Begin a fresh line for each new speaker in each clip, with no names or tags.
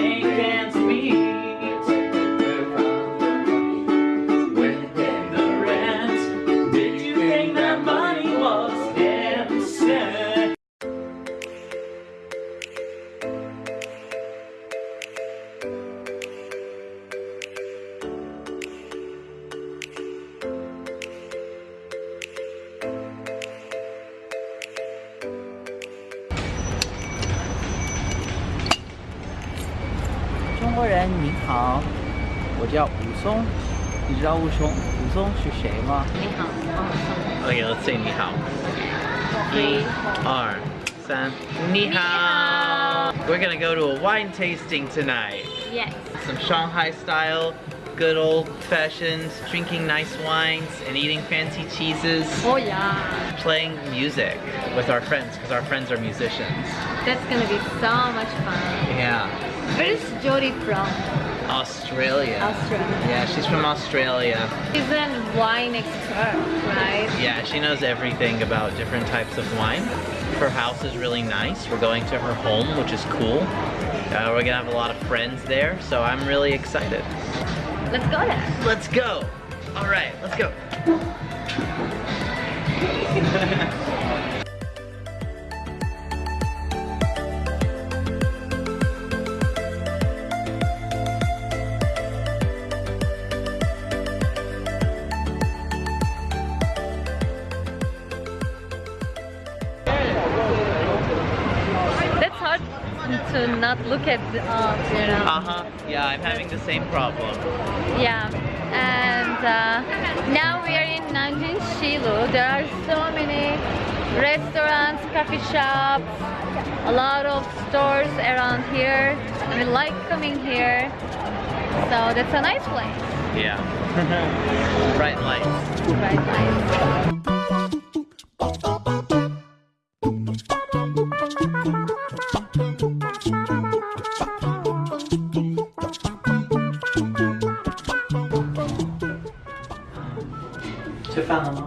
make it. 叫武松，你知道武松武松是谁吗？
你好，我
Okay, let's say 你好。
是
二三，你好。We're gonna go to a wine tasting tonight.
Yes.
Some Shanghai style, good old fashioned, drinking nice wines and eating fancy cheeses.
Oh yeah.
Playing music with our friends because our friends are musicians.
That's gonna be so much fun.
Yeah.
Where is Jody from?
Australia.
Australia.
Yeah, she's from Australia.
She's a wine expert, right?
Yeah, she knows everything about different types of wine. Her house is really nice. We're going to her home, which is cool. Uh, we're gonna have a lot of friends there, so I'm really excited.
Let's go there.
Let's go! Alright, let's go.
to not look at, uh, you know.
Uh-huh. Yeah, I'm having the same problem.
Yeah, and uh, now we are in Nanjing Xilu. There are so many restaurants, coffee shops, a lot of stores around here. And we like coming here. So that's a nice place.
Yeah. Bright lights.
Right, nice.
吃饭了吗？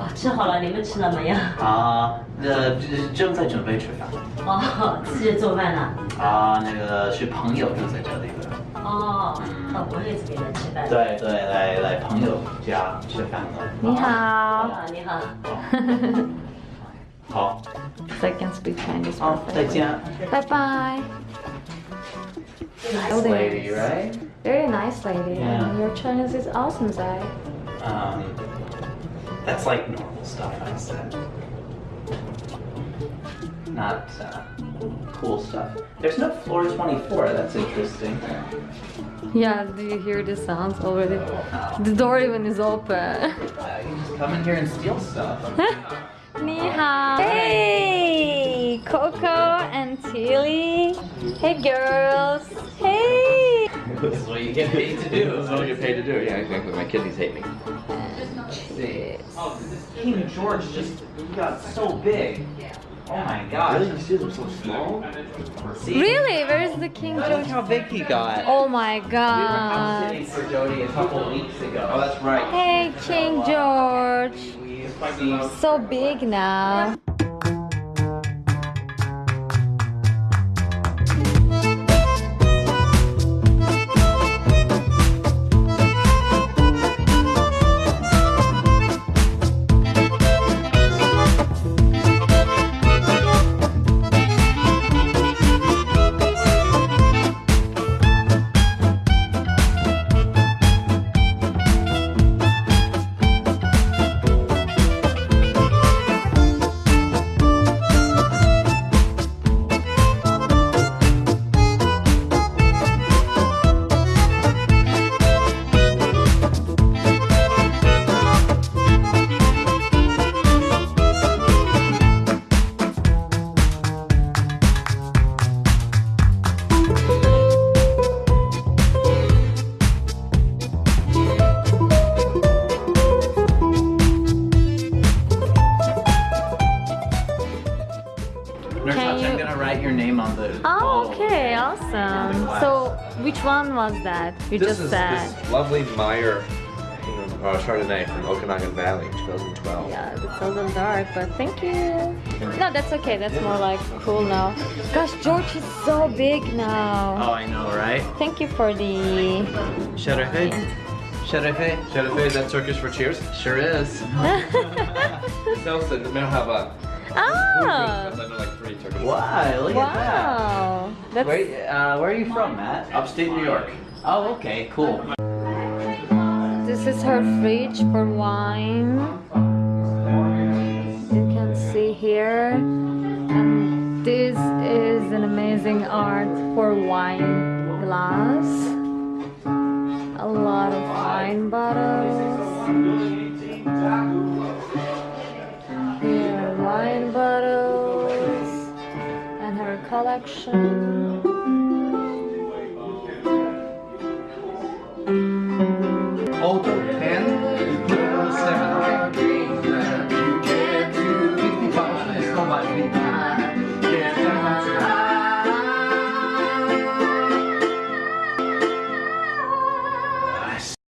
啊，吃好了，你们吃了没有？
啊，呃，正在准备吃饭。
哦，自己做饭呢？
啊，那个是朋友住在这里的。
哦，到我也是给人吃饭。
对对，来来朋友家吃饭了。
你好。
啊，你好。
好
，So I can speak Chinese.
好，再见。
Bye bye.
Nice lady, right?
Very nice lady.
Yeah.
And your Chinese is awesome, Zai.
Um, that's like normal stuff I said. Not uh, cool stuff. There's no floor 24. That's interesting.
Yeah, do you hear the sounds already?
Oh.
The door even is open.
Uh, you just come in here and steal stuff.
你好. Hey, Coco and Tilly. Hey, girls. Hey.
this is what you get paid to do.
This
do.
is what you get paid to do. Yeah, exactly. My kidneys hate me.
See. Oh, King George just got so big. Oh my gosh.
You see them so small?
See?
Really? Where's the King
Look
George?
how big he got.
Oh my god.
We were house
god.
sitting for Jody a couple weeks ago. Oh, that's right.
Hey, King George.
We see
So big now. Can
Hutch, I'm gonna write your name on the.
Oh,
bottle
okay,
there.
awesome. So, which one was that you
This
just
is
said?
this lovely Meyer uh, Chardonnay from Okanagan Valley, 2012.
Yeah, it's a little dark, but thank you. No, that's okay. That's more like cool now. Gosh, George is so big now.
Oh, I know, right?
Thank you for the.
Şerefe. Şerefe.
Charife, is that Turkish for cheers?
Sure is.
No, so they have a.
ah!
I know like three Turkish.
Wow, look at that.
Wow. That's.
Where, uh, where are you from, Matt?
Upstate New York.
Oh, okay, cool.
This is her fridge for wine. You can see here. And this is an amazing art for wine glass. A lot of wine bottles. Collection.